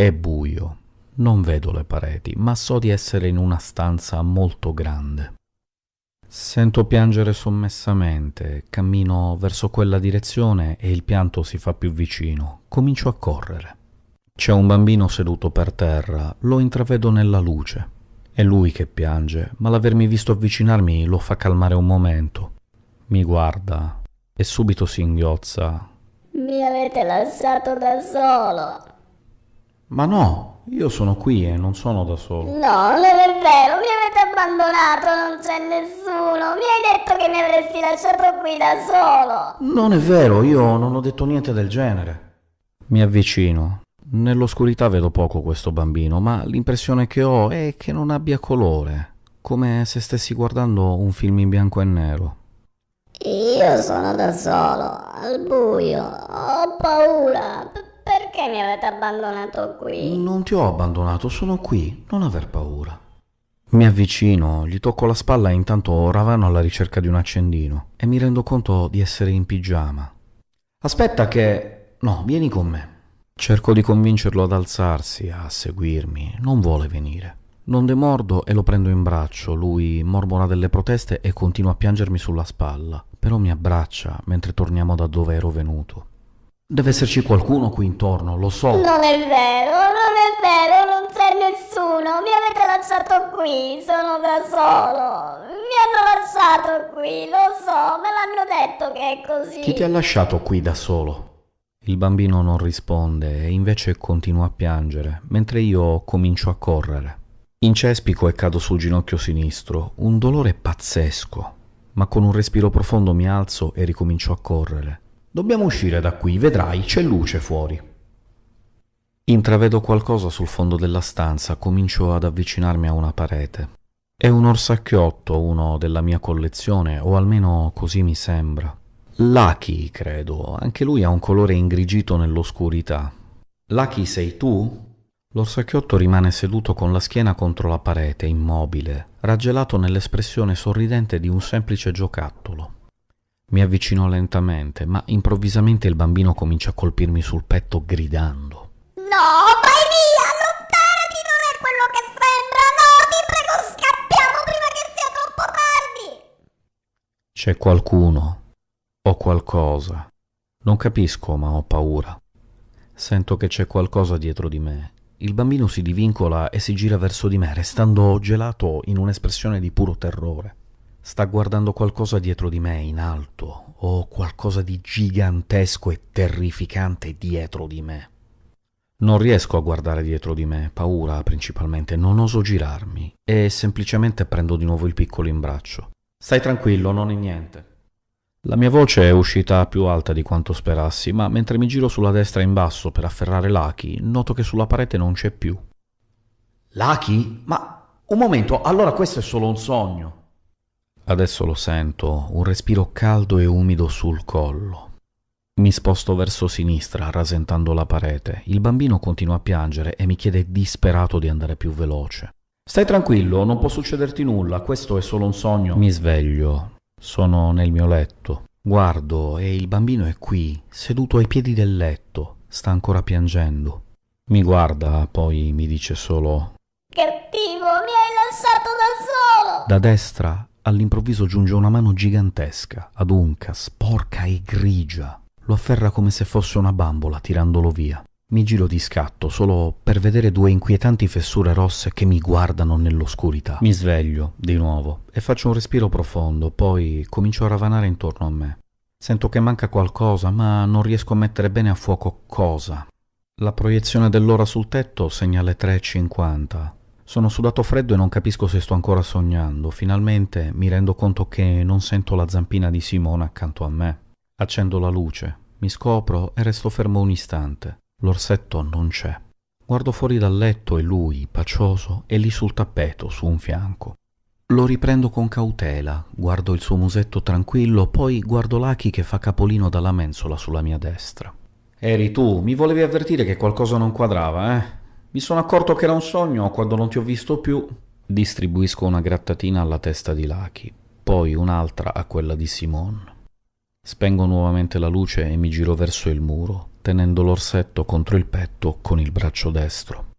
È buio. Non vedo le pareti, ma so di essere in una stanza molto grande. Sento piangere sommessamente, cammino verso quella direzione e il pianto si fa più vicino. Comincio a correre. C'è un bambino seduto per terra, lo intravedo nella luce. È lui che piange, ma l'avermi visto avvicinarmi lo fa calmare un momento. Mi guarda e subito si inghiozza. Mi avete lasciato da solo. Ma no, io sono qui e non sono da solo. No, non è vero, mi avete abbandonato, non c'è nessuno. Mi hai detto che mi avresti lasciato qui da solo. Non è vero, io non ho detto niente del genere. Mi avvicino. Nell'oscurità vedo poco questo bambino, ma l'impressione che ho è che non abbia colore, come se stessi guardando un film in bianco e nero. Io sono da solo, al buio, ho paura. Perché mi avete abbandonato qui? Non ti ho abbandonato, sono qui, non aver paura. Mi avvicino, gli tocco la spalla e intanto ravano alla ricerca di un accendino e mi rendo conto di essere in pigiama. Aspetta che... No, vieni con me. Cerco di convincerlo ad alzarsi, a seguirmi. Non vuole venire. Non demordo e lo prendo in braccio. Lui mormora delle proteste e continua a piangermi sulla spalla. Però mi abbraccia mentre torniamo da dove ero venuto. Deve esserci qualcuno qui intorno, lo so. Non è vero, non è vero, non c'è nessuno. Mi avete lasciato qui, sono da solo. Mi hanno lasciato qui, lo so, me l'hanno detto che è così. Chi ti ha lasciato qui da solo? Il bambino non risponde e invece continua a piangere, mentre io comincio a correre. Incespico e cado sul ginocchio sinistro, un dolore pazzesco, ma con un respiro profondo mi alzo e ricomincio a correre. Dobbiamo uscire da qui, vedrai, c'è luce fuori. Intravedo qualcosa sul fondo della stanza, comincio ad avvicinarmi a una parete. È un orsacchiotto, uno della mia collezione, o almeno così mi sembra. Lucky, credo. Anche lui ha un colore ingrigito nell'oscurità. Lucky sei tu? L'orsacchiotto rimane seduto con la schiena contro la parete, immobile, raggelato nell'espressione sorridente di un semplice giocattolo. Mi avvicino lentamente, ma improvvisamente il bambino comincia a colpirmi sul petto gridando. No, vai via, allontanati, non è quello che sembra. No, ti prego, scappiamo prima che sia troppo tardi. C'è qualcuno, ho qualcosa. Non capisco, ma ho paura. Sento che c'è qualcosa dietro di me. Il bambino si divincola e si gira verso di me, restando gelato in un'espressione di puro terrore. Sta guardando qualcosa dietro di me in alto, o qualcosa di gigantesco e terrificante dietro di me. Non riesco a guardare dietro di me, paura principalmente, non oso girarmi e semplicemente prendo di nuovo il piccolo in braccio. Stai tranquillo, non è niente. La mia voce è uscita più alta di quanto sperassi, ma mentre mi giro sulla destra in basso per afferrare Lucky, noto che sulla parete non c'è più. Lucky? Ma un momento, allora questo è solo un sogno. Adesso lo sento, un respiro caldo e umido sul collo. Mi sposto verso sinistra, rasentando la parete. Il bambino continua a piangere e mi chiede disperato di andare più veloce. Stai tranquillo, non può succederti nulla, questo è solo un sogno. Mi sveglio, sono nel mio letto. Guardo e il bambino è qui, seduto ai piedi del letto. Sta ancora piangendo. Mi guarda, poi mi dice solo Cattivo, mi hai lasciato da solo. Da destra all'improvviso giunge una mano gigantesca, adunca, sporca e grigia. Lo afferra come se fosse una bambola, tirandolo via. Mi giro di scatto solo per vedere due inquietanti fessure rosse che mi guardano nell'oscurità. Mi sveglio di nuovo e faccio un respiro profondo, poi comincio a ravanare intorno a me. Sento che manca qualcosa, ma non riesco a mettere bene a fuoco cosa. La proiezione dell'ora sul tetto segna le 3.50. Sono sudato freddo e non capisco se sto ancora sognando. Finalmente mi rendo conto che non sento la zampina di Simone accanto a me. Accendo la luce, mi scopro e resto fermo un istante. L'orsetto non c'è. Guardo fuori dal letto e lui, pacioso, è lì sul tappeto, su un fianco. Lo riprendo con cautela, guardo il suo musetto tranquillo, poi guardo Lucky che fa capolino dalla mensola sulla mia destra. Eri tu, mi volevi avvertire che qualcosa non quadrava, eh? Mi sono accorto che era un sogno quando non ti ho visto più. Distribuisco una grattatina alla testa di Lucky, poi un'altra a quella di Simone. Spengo nuovamente la luce e mi giro verso il muro. tenendo l'orsetto contro il petto con il braccio destro.